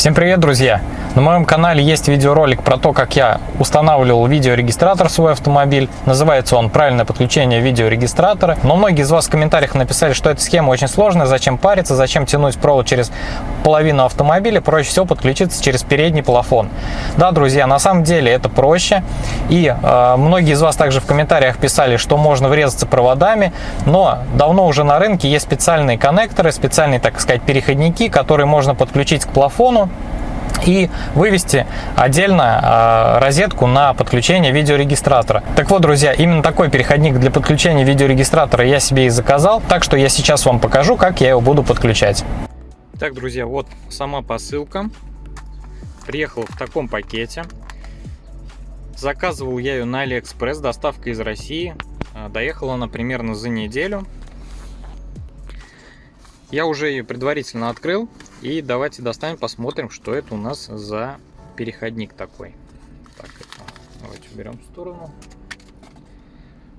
Всем привет, друзья! На моем канале есть видеоролик про то, как я устанавливал видеорегистратор в свой автомобиль. Называется он «Правильное подключение видеорегистратора». Но многие из вас в комментариях написали, что эта схема очень сложная, зачем париться, зачем тянуть провод через половину автомобиля, проще всего подключиться через передний плафон. Да, друзья, на самом деле это проще. И э, многие из вас также в комментариях писали, что можно врезаться проводами, но давно уже на рынке есть специальные коннекторы, специальные, так сказать, переходники, которые можно подключить к плафону и вывести отдельно э, розетку на подключение видеорегистратора. Так вот, друзья, именно такой переходник для подключения видеорегистратора я себе и заказал, так что я сейчас вам покажу, как я его буду подключать. Так, друзья, вот сама посылка. Приехала в таком пакете. Заказывал я ее на Алиэкспресс, доставка из России. А, доехала она примерно за неделю. Я уже ее предварительно открыл. И давайте достанем, посмотрим, что это у нас за переходник такой. Так, это давайте уберем в сторону.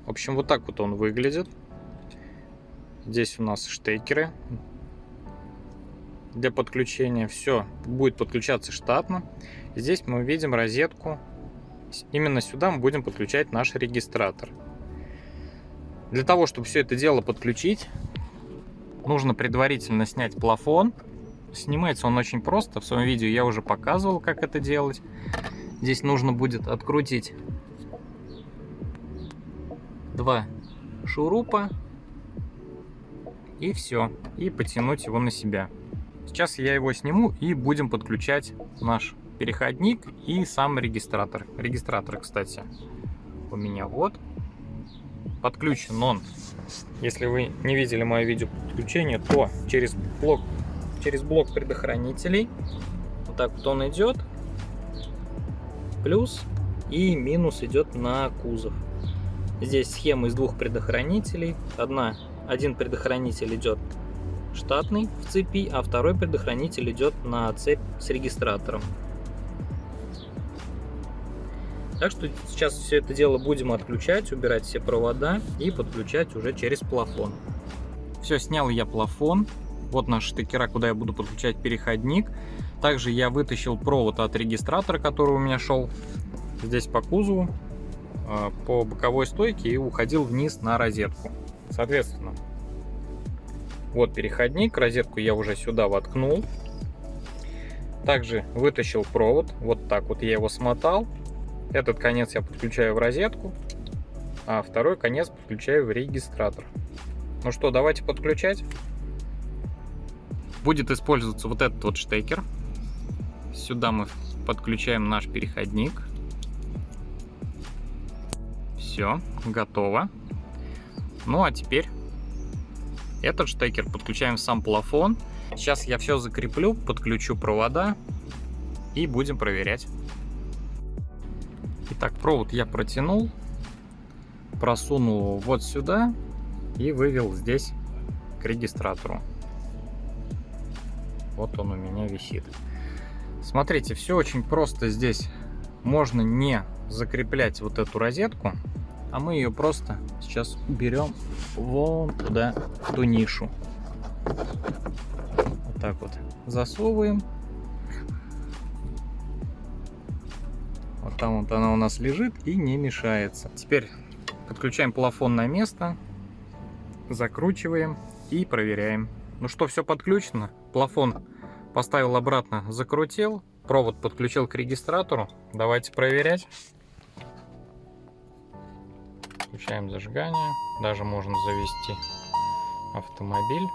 В общем, вот так вот он выглядит. Здесь у нас штекеры для подключения. Все будет подключаться штатно. Здесь мы видим розетку. Именно сюда мы будем подключать наш регистратор. Для того, чтобы все это дело подключить, нужно предварительно снять плафон. Снимается он очень просто. В своем видео я уже показывал, как это делать. Здесь нужно будет открутить два шурупа. И все. И потянуть его на себя. Сейчас я его сниму и будем подключать наш переходник и сам регистратор. Регистратор, кстати, у меня вот. Подключен он. Если вы не видели мое видео подключения, то через блок через блок предохранителей. Вот так вот он идет. Плюс и минус идет на кузов. Здесь схема из двух предохранителей. Одна, один предохранитель идет штатный в цепи, а второй предохранитель идет на цепь с регистратором. Так что сейчас все это дело будем отключать, убирать все провода и подключать уже через плафон. Все, снял я плафон. Вот наш штекера, куда я буду подключать переходник. Также я вытащил провод от регистратора, который у меня шел здесь по кузову, а, по боковой стойке и уходил вниз на розетку. Соответственно, вот переходник, розетку я уже сюда воткнул. Также вытащил провод, вот так вот я его смотал. Этот конец я подключаю в розетку, а второй конец подключаю в регистратор. Ну что, давайте подключать будет использоваться вот этот вот штекер. Сюда мы подключаем наш переходник. Все, готово. Ну а теперь этот штекер подключаем в сам плафон. Сейчас я все закреплю, подключу провода и будем проверять. Итак, провод я протянул, просунул вот сюда и вывел здесь к регистратору. Вот он у меня висит. Смотрите, все очень просто здесь. Можно не закреплять вот эту розетку, а мы ее просто сейчас уберем вон туда, в ту нишу. Вот так вот засовываем. Вот там вот она у нас лежит и не мешается. Теперь подключаем плафон на место, закручиваем и проверяем. Ну что, все подключено. Плафон поставил обратно, закрутил. Провод подключил к регистратору. Давайте проверять. Включаем зажигание. Даже можно завести автомобиль.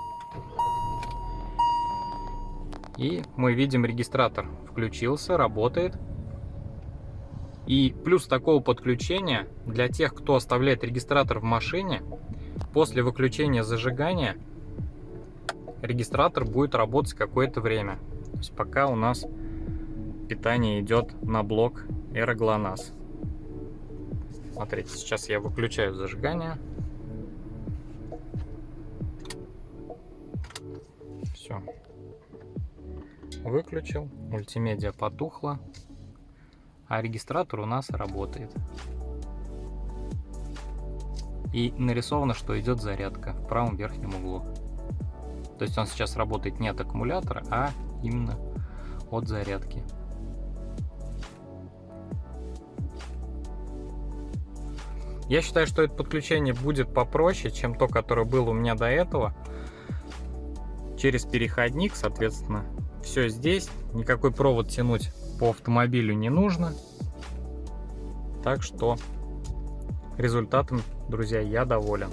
И мы видим регистратор включился, работает. И плюс такого подключения для тех, кто оставляет регистратор в машине, после выключения зажигания регистратор будет работать какое-то время. То есть пока у нас питание идет на блок Эроглонас. Смотрите, сейчас я выключаю зажигание. Все. Выключил. Мультимедиа потухла. А регистратор у нас работает. И нарисовано, что идет зарядка в правом верхнем углу. То есть он сейчас работает не от аккумулятора, а именно от зарядки. Я считаю, что это подключение будет попроще, чем то, которое было у меня до этого. Через переходник, соответственно, все здесь. Никакой провод тянуть по автомобилю не нужно. Так что результатом, друзья, я доволен.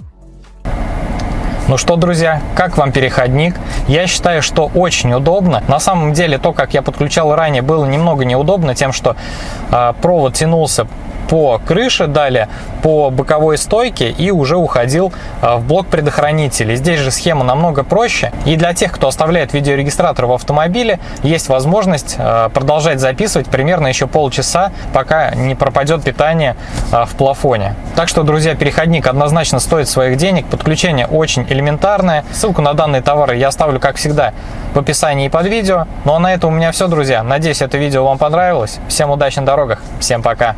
Ну что, друзья, как вам переходник? Я считаю, что очень удобно. На самом деле, то, как я подключал ранее, было немного неудобно тем, что э, провод тянулся по крыше, далее по боковой стойке и уже уходил а, в блок предохранителей. Здесь же схема намного проще. И для тех, кто оставляет видеорегистратор в автомобиле, есть возможность а, продолжать записывать примерно еще полчаса, пока не пропадет питание а, в плафоне. Так что, друзья, переходник однозначно стоит своих денег. Подключение очень элементарное. Ссылку на данные товары я оставлю, как всегда, в описании под видео. Ну а на этом у меня все, друзья. Надеюсь, это видео вам понравилось. Всем удачи на дорогах. Всем пока.